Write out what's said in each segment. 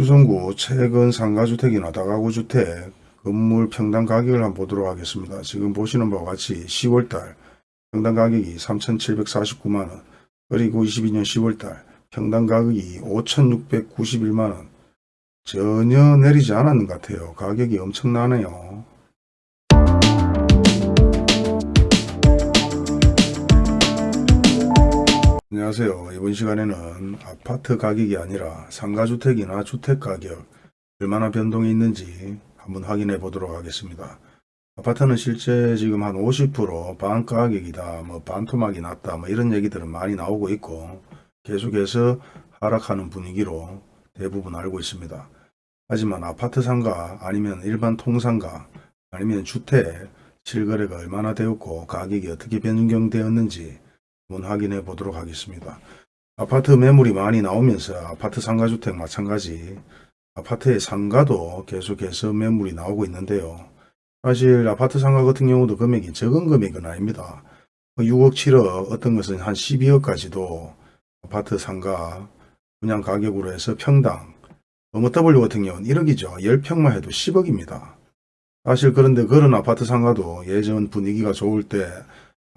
수성구 최근 상가주택이나 다가구주택 건물 평당 가격을 한번 보도록 하겠습니다. 지금 보시는 바와 같이 10월달 평당 가격이 3,749만원 그리고 22년 10월달 평당 가격이 5,691만원 전혀 내리지 않았는 것 같아요. 가격이 엄청나네요. 안녕하세요. 이번 시간에는 아파트 가격이 아니라 상가주택이나 주택가격 얼마나 변동이 있는지 한번 확인해 보도록 하겠습니다. 아파트는 실제 지금 한 50% 반가격이다, 뭐 반토막이 났다, 뭐 이런 얘기들은 많이 나오고 있고 계속해서 하락하는 분위기로 대부분 알고 있습니다. 하지만 아파트 상가 아니면 일반 통상가 아니면 주택 실거래가 얼마나 되었고 가격이 어떻게 변경되었는지 한번 확인해 보도록 하겠습니다. 아파트 매물이 많이 나오면서 아파트 상가주택 마찬가지 아파트의 상가도 계속해서 매물이 나오고 있는데요. 사실 아파트 상가 같은 경우도 금액이 적은 금액은 아닙니다. 6억 7억 어떤 것은 한 12억까지도 아파트 상가 분양 가격으로 해서 평당 어머 W 같은 경우는 1억이죠. 10평만 해도 10억입니다. 사실 그런데 그런 아파트 상가도 예전 분위기가 좋을 때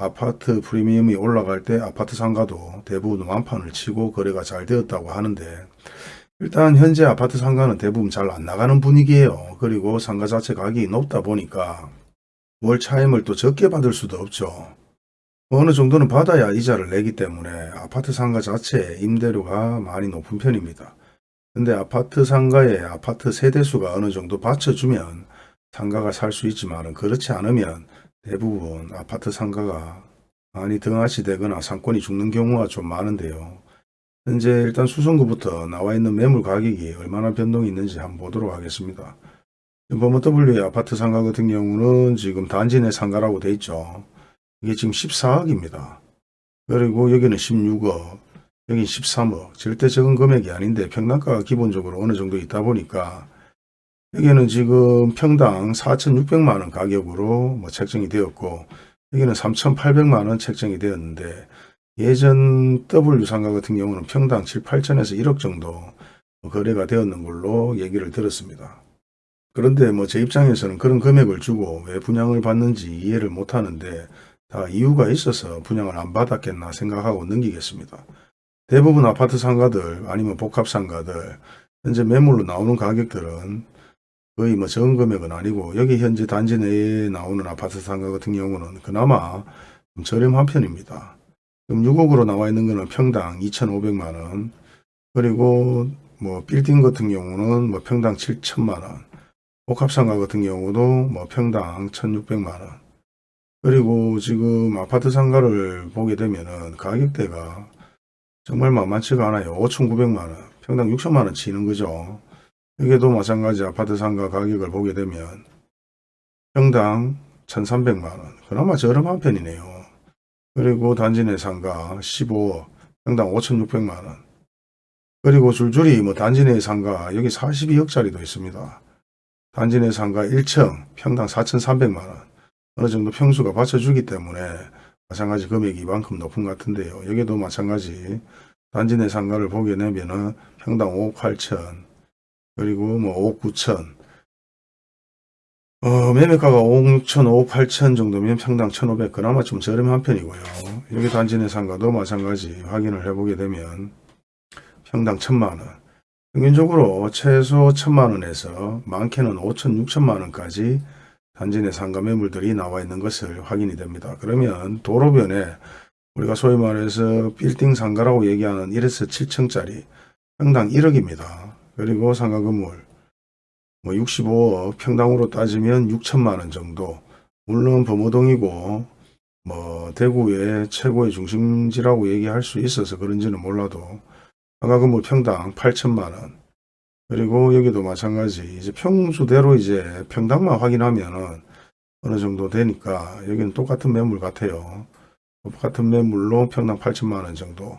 아파트 프리미엄이 올라갈 때 아파트 상가도 대부분 완판을 치고 거래가 잘 되었다고 하는데 일단 현재 아파트 상가는 대부분 잘 안 나가는 분위기예요. 그리고 상가 자체 가격이 높다 보니까 월 차임을 또 적게 받을 수도 없죠. 어느 정도는 받아야 이자를 내기 때문에 아파트 상가 자체 임대료가 많이 높은 편입니다. 근데 아파트 상가에 아파트 세대수가 어느 정도 받쳐주면 상가가 살 수 있지만 그렇지 않으면 대부분 아파트 상가가 많이 등하시 되거나 상권이 죽는 경우가 좀 많은데요. 현재 일단 수성구부터 나와 있는 매물 가격이 얼마나 변동이 있는지 한번 보도록 하겠습니다. 범어 W의 아파트 상가 같은 경우는 지금 단지 내 상가라고 돼 있죠. 이게 지금 14억입니다. 그리고 여기는 16억, 여기 13억. 절대 적은 금액이 아닌데 평당가가 기본적으로 어느 정도 있다 보니까 여기는 지금 평당 4,600만원 가격으로 뭐 책정이 되었고 여기는 3,800만원 책정이 되었는데 예전 W 상가 같은 경우는 평당 7, 8천에서 1억 정도 거래가 되었는 걸로 얘기를 들었습니다. 그런데 뭐 제 입장에서는 그런 금액을 주고 왜 분양을 받는지 이해를 못하는데 다 이유가 있어서 분양을 안 받았겠나 생각하고 넘기겠습니다. 대부분 아파트 상가들 아니면 복합 상가들 현재 매물로 나오는 가격들은 거의 뭐 적은 금액은 아니고 여기 현재 단지 내에 나오는 아파트 상가 같은 경우는 그나마 좀 저렴한 편입니다. 그럼 6억으로 나와 있는 거는 평당 2,500만원 그리고 뭐 빌딩 같은 경우는 뭐 평당 7천만원 복합상가 같은 경우도 뭐 평당 1,600만원 그리고 지금 아파트 상가를 보게 되면은 가격대가 정말 만만치가 않아요. 5,900만원 평당 6천만원 치는 거죠. 여기도 마찬가지 아파트 상가 가격을 보게 되면 평당 1,300만원 그나마 저렴한 편이네요. 그리고 단지 내 상가 15억 평당 5,600만원 그리고 줄줄이 뭐 단지 내 상가 여기 42억짜리도 있습니다. 단지 내 상가 1층 평당 4,300만원 어느 정도 평수가 받쳐주기 때문에 마찬가지 금액이 이만큼 높은 것 같은데요. 여기도 마찬가지 단지 내 상가를 보게 되면은 평당 5억 8천 그리고 뭐 5억 9천 어, 매매가가 5억 6천, 5억 8천 정도면 평당 1,500 그나마 좀 저렴한 편이고요. 여기 단지 내 상가도 마찬가지 확인을 해보게 되면 평당 1,000만원 평균적으로 최소 1,000만원에서 많게는 5천, 6천만원까지 단지 내 상가 매물들이 나와 있는 것을 확인이 됩니다. 그러면 도로변에 우리가 소위 말해서 빌딩 상가라고 얘기하는 1에서 7층짜리 평당 1억입니다. 그리고 상가 건물 뭐 65억 평당으로 따지면 6천만 원 정도. 물론 범어동이고 뭐 대구의 최고의 중심지라고 얘기할 수 있어서 그런지는 몰라도 상가 건물 평당 8천만 원. 그리고 여기도 마찬가지. 이제 평수대로 이제 평당만 확인하면은 어느 정도 되니까 여기는 똑같은 매물 같아요. 똑같은 매물로 평당 8천만 원 정도.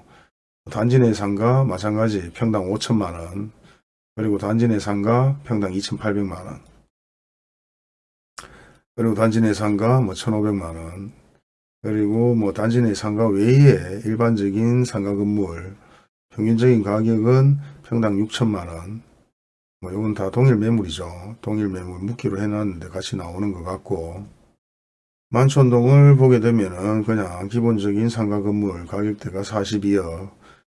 단지 내 상가 마찬가지 평당 5천만 원 그리고 단지 내 상가 평당 2,800만원. 그리고 단지 내 상가 뭐 1,500만원. 그리고 뭐 단지 내 상가 외에 일반적인 상가 건물 평균적인 가격은 평당 6천만원. 뭐 이건 다 동일 매물이죠. 동일 매물 묶기로 해놨는데 같이 나오는 것 같고 만촌동을 보게 되면은 그냥 기본적인 상가 건물 가격대가 42억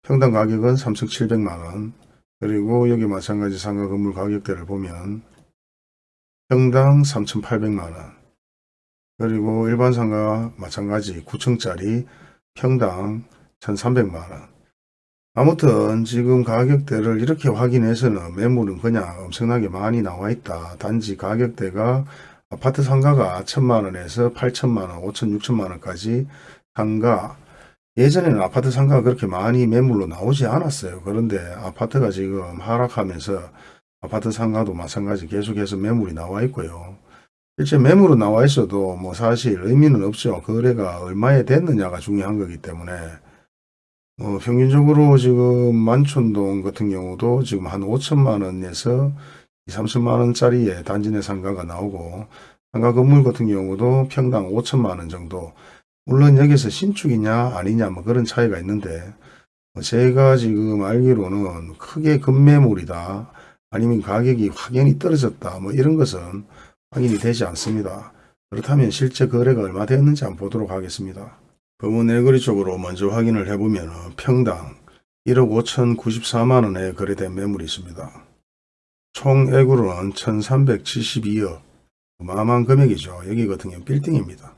평당 가격은 3,700만원 그리고 여기 마찬가지 상가 건물 가격대를 보면 평당 3,800만원 그리고 일반 상가 마찬가지 9층짜리 평당 1,300만원 아무튼 지금 가격대를 이렇게 확인해서는 매물은 그냥 엄청나게 많이 나와 있다. 단지 가격대가 아파트 상가가 1천만원에서 8천만원, 5천, 6천만원까지 상가 예전에는 아파트 상가가 그렇게 많이 매물로 나오지 않았어요. 그런데 아파트가 지금 하락하면서 아파트 상가도 마찬가지 계속해서 매물이 나와 있고요. 실제 매물은 나와 있어도 뭐 사실 의미는 없죠. 거래가 얼마에 됐느냐가 중요한 거기 때문에 어, 평균적으로 지금 만촌동 같은 경우도 지금 한 5천만 원에서 2, 30만 원짜리의 단지 내 상가가 나오고 상가 건물 같은 경우도 평당 5천만 원 정도 물론 여기서 신축이냐 아니냐 뭐 그런 차이가 있는데 뭐 제가 지금 알기로는 크게 급매물이다 아니면 가격이 확연히 떨어졌다 뭐 이런 것은 확인이 되지 않습니다. 그렇다면 실제 거래가 얼마 되었는지 한번 보도록 하겠습니다. 검은 애거리 쪽으로 먼저 확인을 해보면 평당 1억 5,094만원에 거래된 매물이 있습니다. 총 액으로는 1,372억 어마어마한 금액이죠. 여기 같은 경우는 빌딩입니다.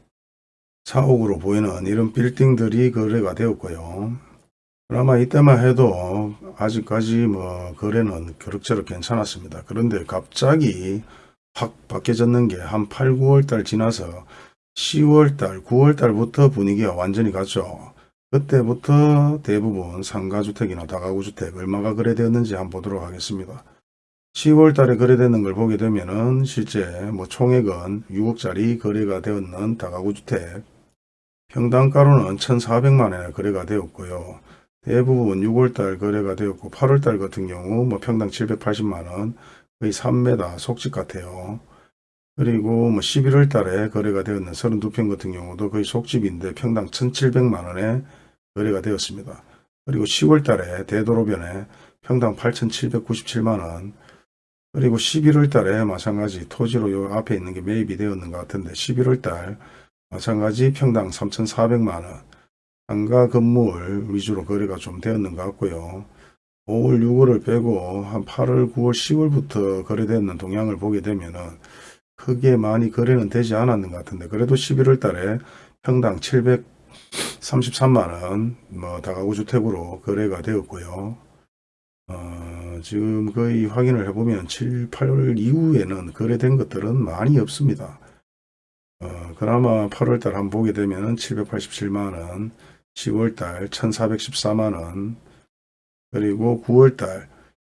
사옥으로 보이는 이런 빌딩들이 거래가 되었고요. 그나마 이때만 해도 아직까지 뭐 거래는 그럭저럭 괜찮았습니다. 그런데 갑자기 확 바뀌어졌는 게 한 8, 9월 달 지나서 10월 달, 9월 달부터 분위기가 완전히 갔죠. 그때부터 대부분 상가주택이나 다가구주택 얼마가 거래되었는지 한번 보도록 하겠습니다. 10월 달에 거래되는 걸 보게 되면은 실제 뭐 총액은 6억짜리 거래가 되었는 다가구주택 평당가로는 1,400만 원에 거래가 되었고요. 대부분 6월 달 거래가 되었고 8월 달 같은 경우 뭐 평당 780만 원 거의 3m 속집 같아요. 그리고 뭐 11월 달에 거래가 되었는 32평 같은 경우도 거의 속집인데 평당 1,700만 원에 거래가 되었습니다. 그리고 10월 달에 대도로변에 평당 8,797만 원 그리고 11월 달에 마찬가지 토지로 요 앞에 있는 게 매입이 되었는 것 같은데 11월 달 마찬가지 평당 3,400만 원 상가 건물 위주로 거래가 좀 되었는 것 같고요. 5월 6월을 빼고 한 8월 9월 10월부터 거래되는 동향을 보게 되면은 크게 많이 거래는 되지 않았는 것 같은데 그래도 11월 달에 평당 733만원 뭐 다가구 주택으로 거래가 되었고요. 어, 지금 거의 확인을 해보면 7, 8월 이후에는 거래된 것들은 많이 없습니다. 어, 그나마 8월달 한번 보게 되면 787만원, 10월달 1414만원, 그리고 9월달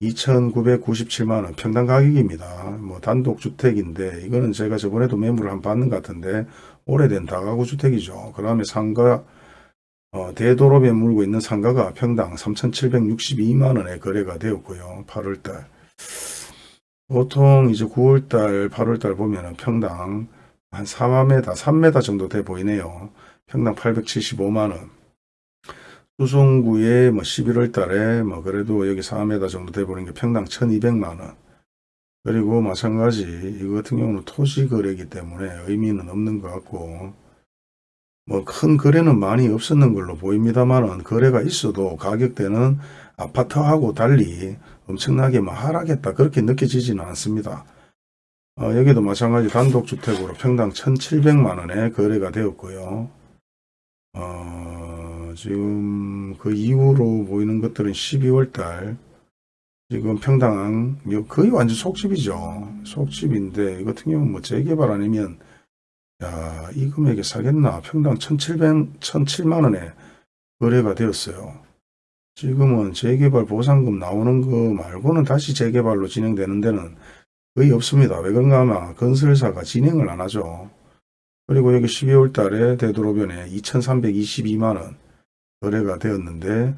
2,997만원 평당 가격입니다. 뭐 단독주택인데 이거는 제가 저번에도 매물을 한번 받는 것 같은데 오래된 다가구 주택이죠. 그 다음에 상가 어, 대도로에 물고 있는 상가가 평당 3,762만원에 거래가 되었고요. 8월달 보통 이제 9월달 8월달 보면 은 평당 한 4m 3m 정도 돼 보이네요. 평당 875만원 수성구에 뭐 11월 달에 뭐 그래도 여기 4m 정도 돼 보는 게 평당 1200만원. 그리고 마찬가지 이거 같은 경우는 토지 거래이기 때문에 의미는 없는 것 같고 뭐 큰 거래는 많이 없었는 걸로 보입니다만은 거래가 있어도 가격대는 아파트하고 달리 엄청나게 뭐 하락했다 그렇게 느껴지지는 않습니다. 어, 여기도 마찬가지 단독주택으로 평당 1700만원에 거래가 되었고요. 어, 지금 그 이후로 보이는 것들은 12월 달 지금 평당 거의 완전 속집이죠. 속집인데 이 같은 경우는 뭐 재개발 아니면 야, 이 금액에 사겠나? 평당 1,700, 1,007만 원에 거래가 되었어요. 지금은 재개발 보상금 나오는 거 말고는 다시 재개발로 진행되는 데는 거의 없습니다. 왜 그런가 하면 건설사가 진행을 안 하죠. 그리고 여기 12월 달에 되도록변에 2,322만 원 거래가 되었는데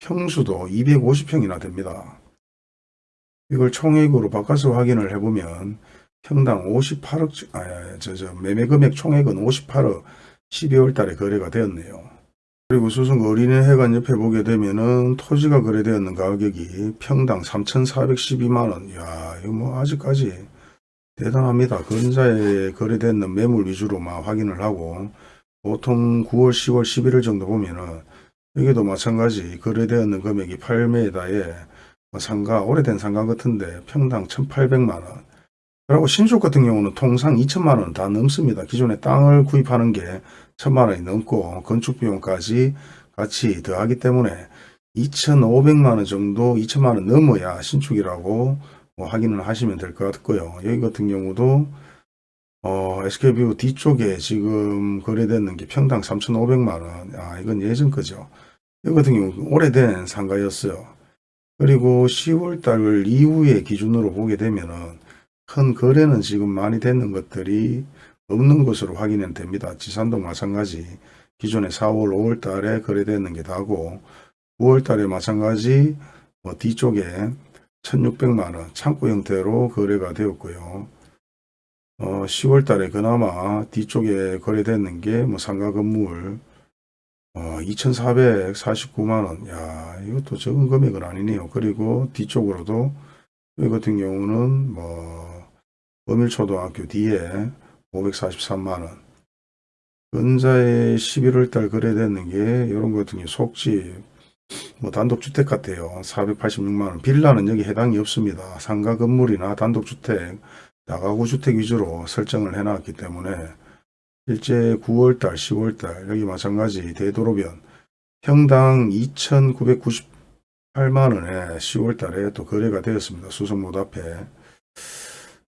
평수도 250평이나 됩니다. 이걸 총액으로 바꿔서 확인을 해보면 평당 58억, 아, 저, 저, 매매 금액 총액은 58억 12월 달에 거래가 되었네요. 그리고 수성 어린이회관 옆에 보게 되면은 토지가 거래되었는 가격이 평당 3,412만원. 야, 이거 뭐 아직까지 대단합니다. 근자에 거래되는 매물 위주로만 확인을 하고 보통 9월, 10월, 11월 정도 보면은 여기도 마찬가지 거래되었는 금액이 8m에 상가, 오래된 상가 같은데 평당 1,800만원. 그리고 신축 같은 경우는 통상 2천만원 다 넘습니다. 기존에 땅을 구입하는 게 천만 원이 넘고 건축비용까지 같이 더하기 때문에 2,500만 원 정도 2천만 원 넘어야 신축이라고 뭐 확인을 하시면 될 것 같고요. 여기 같은 경우도 어, SK뷰 뒤쪽에 지금 거래되는 게 평당 3,500만 원. 아, 이건 예전 거죠. 여기 같은 경우 오래된 상가였어요. 그리고 10월 달 이후에 기준으로 보게 되면은 큰 거래는 지금 많이 되는 것들이 없는 것으로 확인은 됩니다. 지산도 마찬가지 기존에 4월, 5월 달에 거래되는 게 다고 9월 달에 마찬가지 뭐 뒤쪽에 1600만원 창고 형태로 거래가 되었고요. 어, 10월 달에 그나마 뒤쪽에 거래되는 게 뭐 상가 건물 어, 2,449만원. 야, 이것도 적은 금액은 아니네요. 그리고 뒤쪽으로도 이 같은 경우는 뭐 어밀초등학교 뒤에 543만 원. 근자에 11월 달 거래되는 게 이런 것 같은 게 속집 뭐 단독주택 같아요. 486만 원. 빌라는 여기 해당이 없습니다. 상가 건물이나 단독주택, 다가구 주택 위주로 설정을 해놨기 때문에 실제 9월달, 10월달 여기 마찬가지 대도로변 평당 2,998만원에 10월달에 또 거래가 되었습니다. 수성못 앞에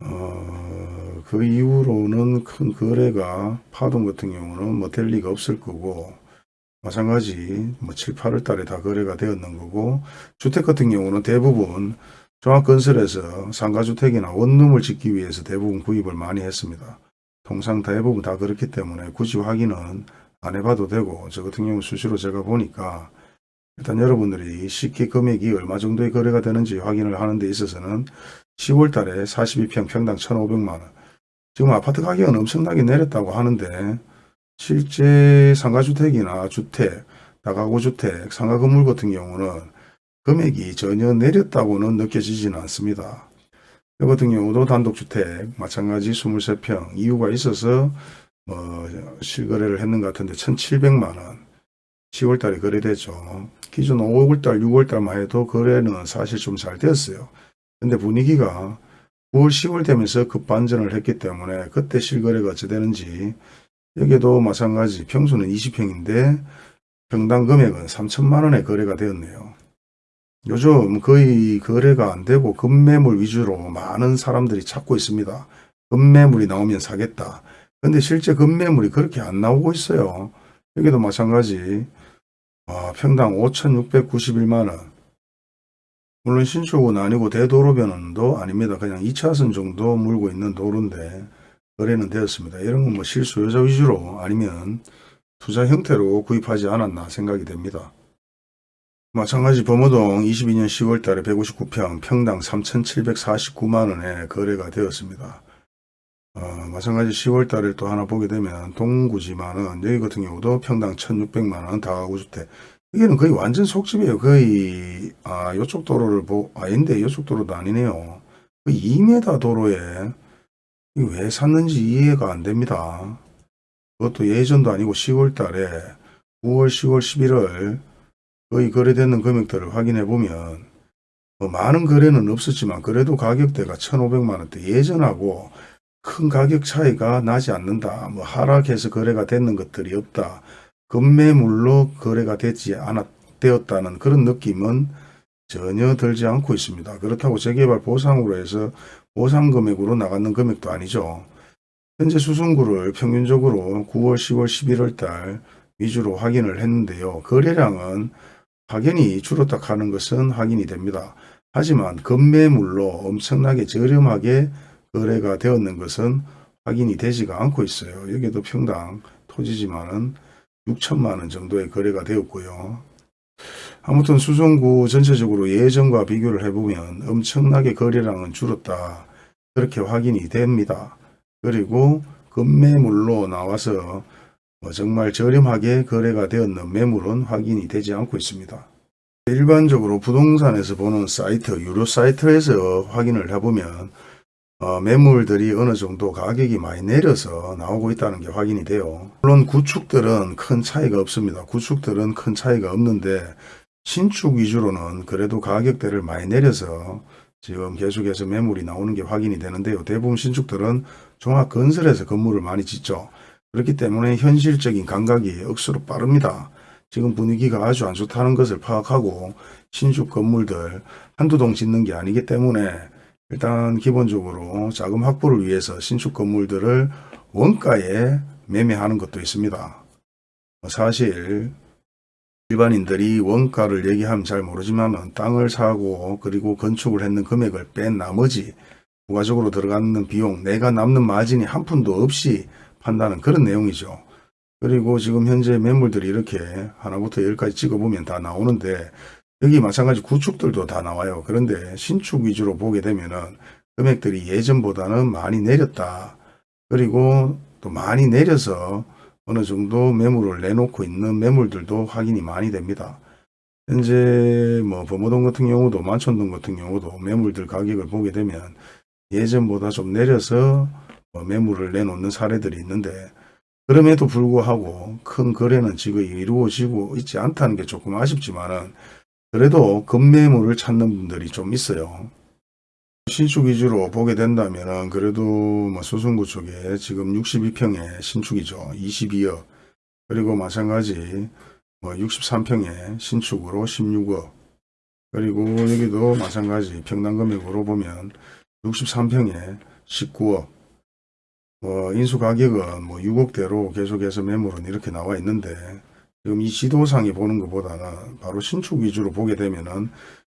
어, 그 이후로는 큰 거래가 파동 같은 경우는 뭐 될 리가 없을 거고 마찬가지 뭐 7, 8월 달에 다 거래가 되었는 거고 주택 같은 경우는 대부분 종합건설에서 상가주택이나 원룸을 짓기 위해서 대부분 구입을 많이 했습니다. 통상 대부분 다 그렇기 때문에 굳이 확인은 안 해봐도 되고 저 같은 경우 수시로 제가 보니까 일단 여러분들이 쉽게 금액이 얼마 정도의 거래가 되는지 확인을 하는 데 있어서는 10월 달에 42평 평당 1,500만원 지금 아파트 가격은 엄청나게 내렸다고 하는데 실제 상가주택이나 주택, 다가구 주택, 상가 건물 같은 경우는 금액이 전혀 내렸다고는 느껴지지는 않습니다. 이 같은 경우도 단독주택 마찬가지 23평 이유가 있어서 뭐 실거래를 했는 것 같은데 1700만원 10월달에 거래되죠. 기존 5월달 6월달만 해도 거래는 사실 좀 잘 되었어요. 근데 분위기가 9월 10월 되면서 급반전을 했기 때문에 그때 실거래가 어찌 되는지 여기도 마찬가지 평수는 20평인데 평당 금액은 3천만 원에 거래가 되었네요. 요즘 거의 거래가 안 되고 급매물 위주로 많은 사람들이 찾고 있습니다. 급매물이 나오면 사겠다. 근데 실제 급매물이 그렇게 안 나오고 있어요. 여기도 마찬가지 아, 평당 5,691만원 물론 신축은 아니고 대도로변도 아닙니다. 그냥 2차선 정도 물고 있는 도로인데 거래는 되었습니다. 이런 건 뭐 실수요자 위주로 아니면 투자 형태로 구입하지 않았나 생각이 됩니다. 마찬가지 범어동 22년 10월 달에 159평 평당 3,749만원에 거래가 되었습니다. 어, 마찬가지 10월 달에 또 하나 보게 되면 동구지만은 여기 같은 경우도 평당 1,600만원 다가구주택 여기는 거의 완전 속집이에요. 거의 아 요쪽 도로를 보 아닌데 요쪽 도로도 아니네요. 거의 2m 도로에 왜 샀는지 이해가 안 됩니다. 그것도 예전도 아니고 10월 달에 9월, 10월, 11월 거의 거래되는 금액들을 확인해 보면 뭐 많은 거래는 없었지만 그래도 가격대가 1,500만원대 예전하고 큰 가격 차이가 나지 않는다. 뭐 하락해서 거래가 되는 것들이 없다. 급매물로 거래가 되지 않았, 되었다는 그런 느낌은 전혀 들지 않고 있습니다. 그렇다고 재개발 보상으로 해서 보상 금액으로 나가는 금액도 아니죠. 현재 수송구를 평균적으로 9월, 10월, 11월 달 위주로 확인을 했는데요. 거래량은 확연히 줄었다 하는 것은 확인이 됩니다. 하지만 급매물로 엄청나게 저렴하게 거래가 되었는 것은 확인이 되지가 않고 있어요. 여기도 평당 토지지만은 6천만 원 정도의 거래가 되었고요. 아무튼 수성구 전체적으로 예전과 비교를 해보면 엄청나게 거래량은 줄었다. 그렇게 확인이 됩니다. 그리고 급매물로 나와서 뭐 정말 저렴하게 거래가 되었는 매물은 확인이 되지 않고 있습니다. 일반적으로 부동산에서 보는 사이트, 유료 사이트에서 확인을 해보면 어, 매물들이 어느 정도 가격이 많이 내려서 나오고 있다는 게 확인이 돼요. 물론 구축들은 큰 차이가 없습니다. 구축들은 큰 차이가 없는데 신축 위주로는 그래도 가격대를 많이 내려서 지금 계속해서 매물이 나오는 게 확인이 되는데요. 대부분 신축들은 종합건설에서 건물을 많이 짓죠. 그렇기 때문에 현실적인 감각이 억수로 빠릅니다. 지금 분위기가 아주 안 좋다는 것을 파악하고 신축 건물들 한두 동 짓는 게 아니기 때문에 일단 기본적으로 자금 확보를 위해서 신축 건물들을 원가에 매매하는 것도 있습니다. 사실 일반인들이 원가를 얘기하면 잘 모르지만 땅을 사고 그리고 건축을 했는 금액을 뺀 나머지 부가적으로 들어가는 비용 내가 남는 마진이 한 푼도 없이 판다는 그런 내용이죠. 그리고 지금 현재 매물들이 이렇게 하나부터 열까지 찍어보면 다 나오는데 여기 마찬가지 구축들도 다 나와요. 그런데 신축 위주로 보게 되면은 금액들이 예전보다는 많이 내렸다. 그리고 또 많이 내려서 어느 정도 매물을 내놓고 있는 매물들도 확인이 많이 됩니다. 현재 뭐 범어동 같은 경우도 만촌동 같은 경우도 매물들 가격을 보게 되면 예전보다 좀 내려서 뭐 매물을 내놓는 사례들이 있는데 그럼에도 불구하고 큰 거래는 지금 이루어지고 있지 않다는 게 조금 아쉽지만은 그래도 급매물을 찾는 분들이 좀 있어요. 신축 위주로 보게 된다면은 그래도 뭐 수성구 쪽에 지금 62평의 신축이죠. 22억. 그리고 마찬가지 뭐 63평의 신축으로 16억. 그리고 여기도 마찬가지 평당 금액으로 보면 63평에 19억. 뭐 인수 가격은 뭐 6억대로 계속해서 매물은 이렇게 나와 있는데 지금 이 지도상에 보는 것보다는 바로 신축 위주로 보게 되면은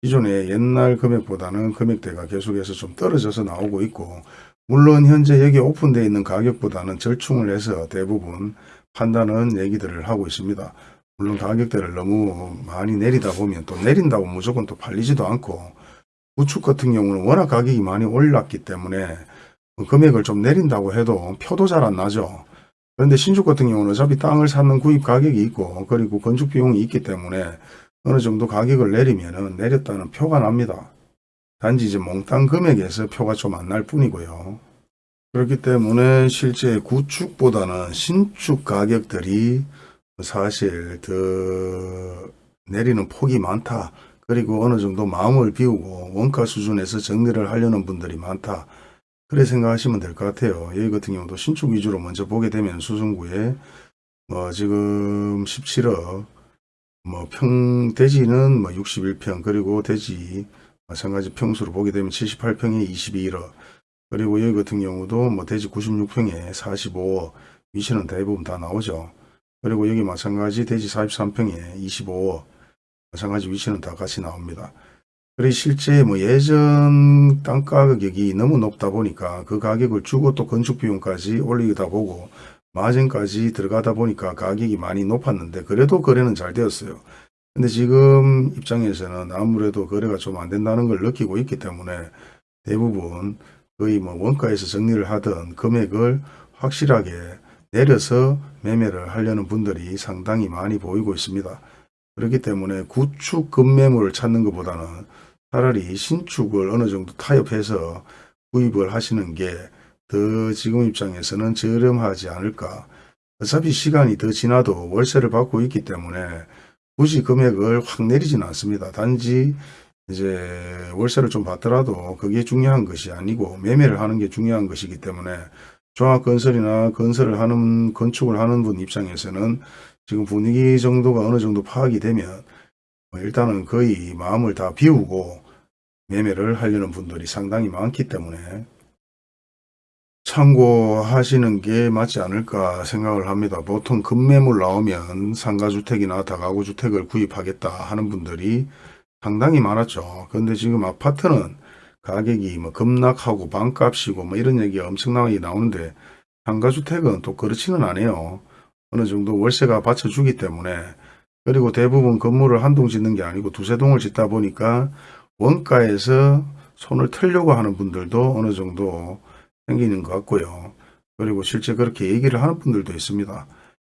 기존의 옛날 금액보다는 금액대가 계속해서 좀 떨어져서 나오고 있고 물론 현재 여기 오픈되어 있는 가격보다는 절충을 해서 대부분 판단은 얘기들을 하고 있습니다. 물론 가격대를 너무 많이 내리다 보면 또 내린다고 무조건 또 팔리지도 않고 우측 같은 경우는 워낙 가격이 많이 올랐기 때문에 금액을 좀 내린다고 해도 표도 잘 안 나죠. 그런데 신축 같은 경우는 어차피 땅을 사는 구입 가격이 있고 그리고 건축 비용이 있기 때문에 어느 정도 가격을 내리면 내렸다는 표가 납니다. 단지 이제 몽땅 금액에서 표가 좀 안 날 뿐이고요. 그렇기 때문에 실제 구축보다는 신축 가격들이 사실 더 내리는 폭이 많다. 그리고 어느 정도 마음을 비우고 원가 수준에서 정리를 하려는 분들이 많다. 그래 생각하시면 될 것 같아요. 여기 같은 경우도 신축 위주로 먼저 보게 되면 수성구에 뭐 지금 17억 뭐 평 대지는 뭐 61평 그리고 대지 마찬가지 평수로 보게 되면 78평에 22억 그리고 여기 같은 경우도 뭐 대지 96평에 45억 위치는 대부분 다 나오죠. 그리고 여기 마찬가지 대지 43평에 25억 마찬가지 위치는 다 같이 나옵니다. 그리고 실제 뭐 예전 땅가 가격이 너무 높다 보니까 그 가격을 주고 또 건축 비용까지 올리다 보고 마진까지 들어가다 보니까 가격이 많이 높았는데 그래도 거래는 잘 되었어요. 근데 지금 입장에서는 아무래도 거래가 좀 안 된다는 걸 느끼고 있기 때문에 대부분 거의 뭐 원가에서 정리를 하던 금액을 확실하게 내려서 매매를 하려는 분들이 상당히 많이 보이고 있습니다. 그렇기 때문에 구축 급매물을 찾는 것보다는 차라리 신축을 어느 정도 타협해서 구입을 하시는 게 더 지금 입장에서는 저렴하지 않을까. 어차피 시간이 더 지나도 월세를 받고 있기 때문에 굳이 금액을 확 내리지는 않습니다. 단지 이제 월세를 좀 받더라도 그게 중요한 것이 아니고 매매를 하는 게 중요한 것이기 때문에 종합건설이나 건설을 하는 건축을 하는 분 입장에서는 지금 분위기 정도가 어느 정도 파악이 되면 뭐 일단은 거의 마음을 다 비우고 매매를 하려는 분들이 상당히 많기 때문에 참고하시는 게 맞지 않을까 생각을 합니다. 보통 급매물 나오면 상가주택이나 다가구주택을 구입하겠다 하는 분들이 상당히 많았죠. 그런데 지금 아파트는 가격이 뭐 급락하고 반값이고 뭐 이런 얘기가 엄청나게 나오는데 상가주택은 또 그렇지는 않아요. 어느 정도 월세가 받쳐주기 때문에 그리고 대부분 건물을 한 동 짓는 게 아니고 두세 동을 짓다 보니까 원가에서 손을 털려고 하는 분들도 어느 정도 생기는 것 같고요. 그리고 실제 그렇게 얘기를 하는 분들도 있습니다.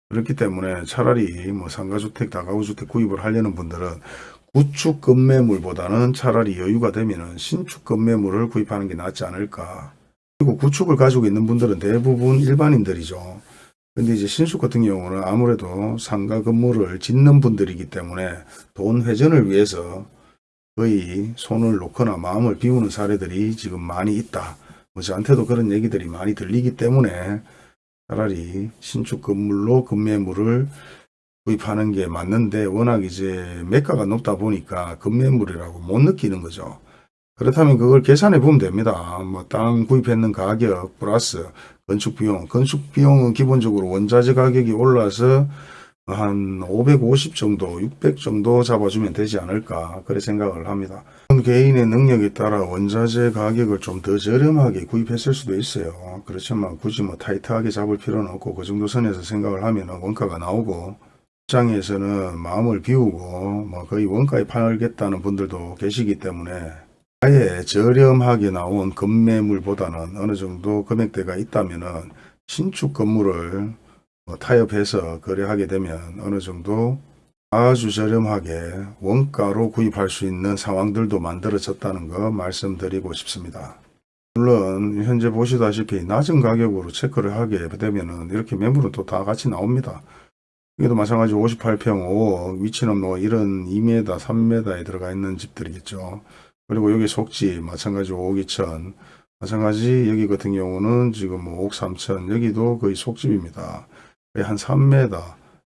그렇기 때문에 차라리 뭐 상가주택, 다가구주택 구입을 하려는 분들은 구축 급매물보다는 차라리 여유가 되면은 신축 급매물을 구입하는 게 낫지 않을까. 그리고 구축을 가지고 있는 분들은 대부분 일반인들이죠. 근데 이제 신축 같은 경우는 아무래도 상가 건물을 짓는 분들이기 때문에 돈 회전을 위해서 거의 손을 놓거나 마음을 비우는 사례들이 지금 많이 있다. 뭐 저한테도 그런 얘기들이 많이 들리기 때문에 차라리 신축 건물로 급매물을 구입하는 게 맞는데 워낙 이제 매가가 높다 보니까 급매물이라고 못 느끼는 거죠. 그렇다면 그걸 계산해 보면 됩니다. 뭐 땅 구입했는 가격 플러스 건축 비용. 건축 비용은 기본적으로 원자재 가격이 올라서 한 550 정도, 600 정도 잡아주면 되지 않을까 그래 생각을 합니다. 개인의 능력에 따라 원자재 가격을 좀 더 저렴하게 구입했을 수도 있어요. 그렇지만 굳이 뭐 타이트하게 잡을 필요는 없고 그 정도 선에서 생각을 하면 원가가 나오고 시장에서는 마음을 비우고 뭐 거의 원가에 팔겠다는 분들도 계시기 때문에 아예 저렴하게 나온 건매물보다는 어느 정도 금액대가 있다면은 신축 건물을 뭐 타협해서 거래하게 되면 어느 정도 아주 저렴하게 원가로 구입할 수 있는 상황들도 만들어졌다는 거 말씀드리고 싶습니다. 물론 현재 보시다시피 낮은 가격으로 체크를 하게 되면은 이렇게 매물은 또 다 같이 나옵니다. 이게도 마찬가지 58평 5억 위치는 뭐 이런 2m 3m에 들어가 있는 집들이겠죠. 그리고 여기 속지 마찬가지 5억 2천 마찬가지 여기 같은 경우는 지금 뭐 5억 3천 여기도 거의 속집입니다. 거의 한 3m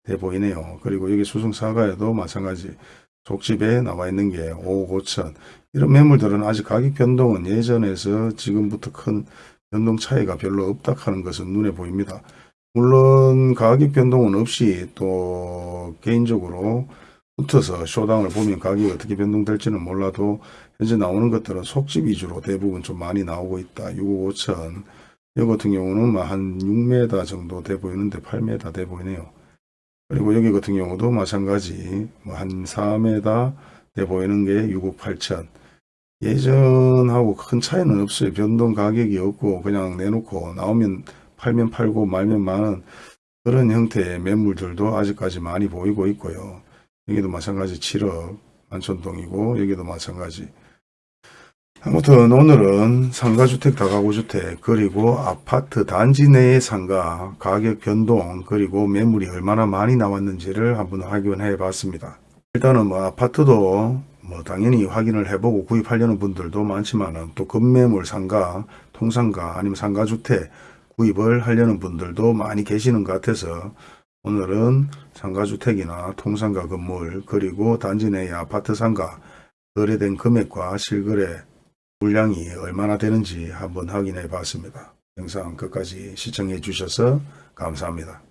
돼 보이네요. 그리고 여기 수성사가에도 마찬가지 속집에 나와 있는 게 5억 5천 이런 매물들은 아직 가격 변동은 예전에서 지금부터 큰 변동 차이가 별로 없다 하는 것은 눈에 보입니다. 물론 가격 변동은 없이 또 개인적으로 붙어서 쇼당을 보면 가격이 어떻게 변동될지는 몰라도 현재 나오는 것들은 속집 위주로 대부분 좀 많이 나오고 있다. 6억 5천 이 같은 경우는 뭐한 6m 정도 돼 보이는데 8m 돼 보이네요. 그리고 여기 같은 경우도 마찬가지 뭐한 4m 돼 보이는 게 6억 8천 예전하고 큰 차이는 없어요. 변동 가격이 없고 그냥 내놓고 나오면 팔면 팔고 말면 마는 그런 형태의 매물들도 아직까지 많이 보이고 있고요. 여기도 마찬가지 7억 만촌동이고 여기도 마찬가지 아무튼 오늘은 상가주택, 다가구주택, 그리고 아파트 단지 내의 상가, 가격 변동, 그리고 매물이 얼마나 많이 나왔는지를 한번 확인해 봤습니다. 일단은 뭐 아파트도 뭐 당연히 확인을 해보고 구입하려는 분들도 많지만은 또 급매물 상가, 통상가 아니면 상가주택 구입을 하려는 분들도 많이 계시는 것 같아서 오늘은 상가주택이나 통상가 건물 그리고 단지 내의 아파트 상가 거래된 금액과 실거래 물량이 얼마나 되는지 한번 확인해 봤습니다. 영상 끝까지 시청해 주셔서 감사합니다.